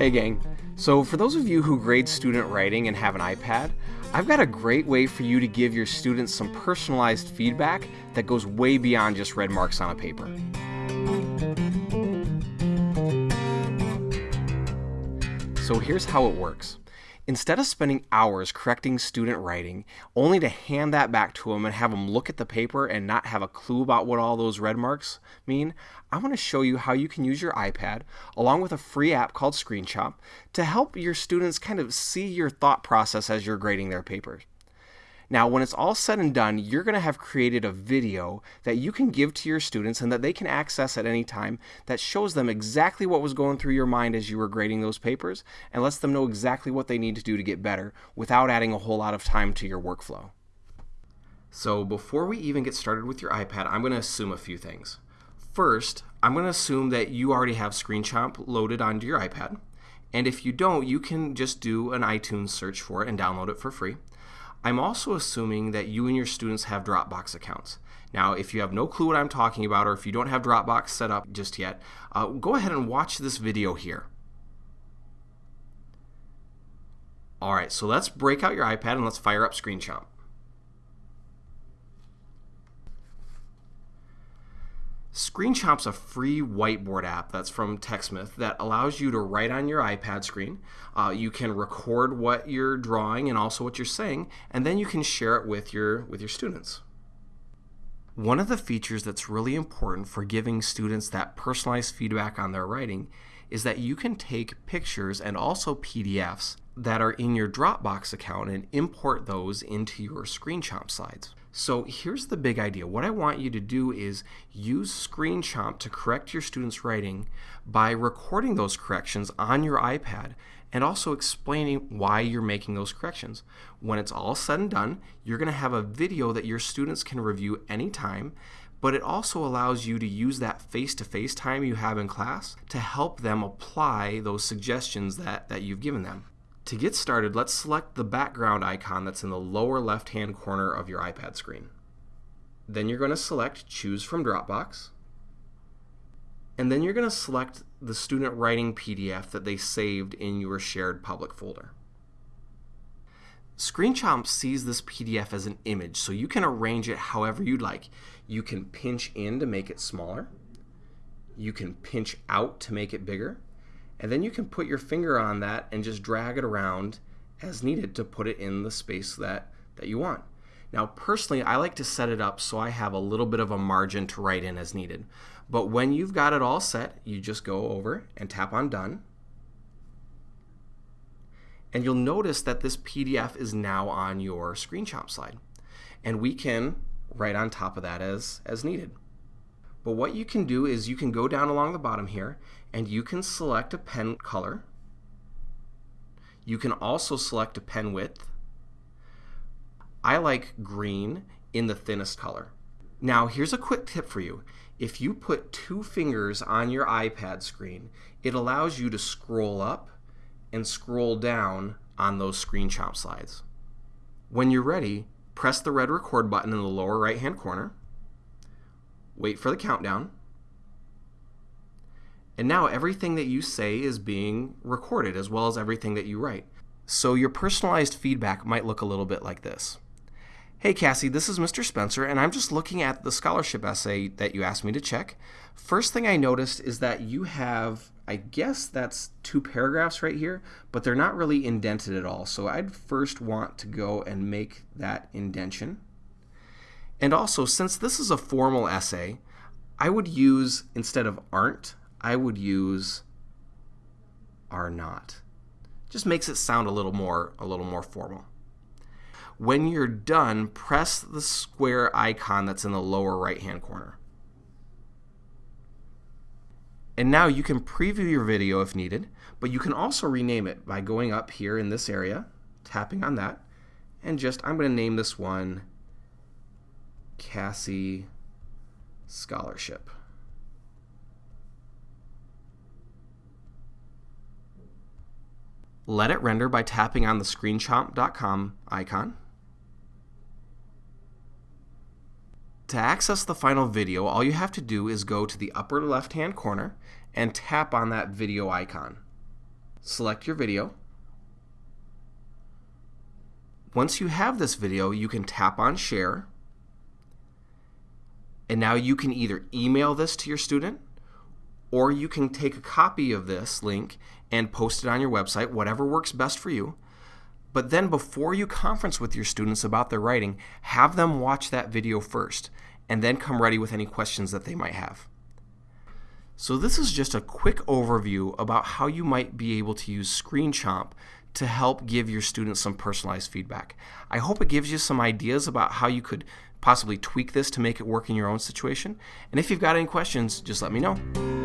Hey gang, so for those of you who grade student writing and have an iPad, I've got a great way for you to give your students some personalized feedback that goes way beyond just red marks on a paper. So here's how it works. Instead of spending hours correcting student writing, only to hand that back to them and have them look at the paper and not have a clue about what all those red marks mean, I want to show you how you can use your iPad, along with a free app called ScreenChomp, to help your students kind of see your thought process as you're grading their papers. Now, when it's all said and done, you're going to have created a video that you can give to your students and that they can access at any time that shows them exactly what was going through your mind as you were grading those papers and lets them know exactly what they need to do to get better without adding a whole lot of time to your workflow. So before we even get started with your iPad, I'm going to assume a few things. First, I'm going to assume that you already have ScreenChomp loaded onto your iPad. And if you don't, you can just do an iTunes search for it and download it for free. I'm also assuming that you and your students have Dropbox accounts. Now, if you have no clue what I'm talking about, or if you don't have Dropbox set up just yet, uh, go ahead and watch this video here. All right, so let's break out your iPad and let's fire up ScreenChomp. ScreenChomp's a free whiteboard app that's from TechSmith that allows you to write on your iPad screen. Uh, you can record what you're drawing and also what you're saying, and then you can share it with your with your students. One of the features that's really important for giving students that personalized feedback on their writing is that you can take pictures and also PDFs that are in your Dropbox account and import those into your ScreenChomp slides. So here's the big idea. What I want you to do is use ScreenChomp to correct your students' writing by recording those corrections on your iPad and also explaining why you're making those corrections. When it's all said and done, you're going to have a video that your students can review anytime, but it also allows you to use that face-to-face -face time you have in class to help them apply those suggestions that, that you've given them. To get started, let's select the background icon that's in the lower left-hand corner of your iPad screen. Then you're going to select Choose from Dropbox. And then you're going to select the student writing PDF that they saved in your shared public folder. ScreenChomp sees this PDF as an image, so you can arrange it however you'd like. You can pinch in to make it smaller. You can pinch out to make it bigger and then you can put your finger on that and just drag it around as needed to put it in the space that, that you want. Now personally, I like to set it up so I have a little bit of a margin to write in as needed. But when you've got it all set, you just go over and tap on Done. And you'll notice that this PDF is now on your ScreenChomp slide. And we can write on top of that as, as needed. But what you can do is you can go down along the bottom here and you can select a pen color. You can also select a pen width. I like green in the thinnest color. Now here's a quick tip for you. If you put two fingers on your iPad screen, it allows you to scroll up and scroll down on those ScreenChomp slides. When you're ready, press the red record button in the lower right hand corner wait for the countdown, and now everything that you say is being recorded as well as everything that you write. So your personalized feedback might look a little bit like this. Hey Cassie, this is Mr. Spencer, and I'm just looking at the scholarship essay that you asked me to check. First thing I noticed is that you have, I guess that's two paragraphs right here, but they're not really indented at all. So I'd first want to go and make that indention. And also, since this is a formal essay, I would use, instead of aren't, I would use are not. Just makes it sound a little more, a little more formal. When you're done, press the square icon that's in the lower right-hand corner. And now you can preview your video if needed, but you can also rename it by going up here in this area, tapping on that, and just, I'm going to name this one Cassie Scholarship. Let it render by tapping on the screenchomp.com icon. To access the final video, all you have to do is go to the upper left-hand corner and tap on that video icon. select your video. Once you have this video, you can tap on share. And now you can either email this to your student or you can take a copy of this link and post it on your website, whatever works best for you. But then before you conference with your students about their writing, have them watch that video first and then come ready with any questions that they might have. So this is just a quick overview about how you might be able to use ScreenChomp to help give your students some personalized feedback. I hope it gives you some ideas about how you could possibly tweak this to make it work in your own situation. And if you've got any questions, just let me know.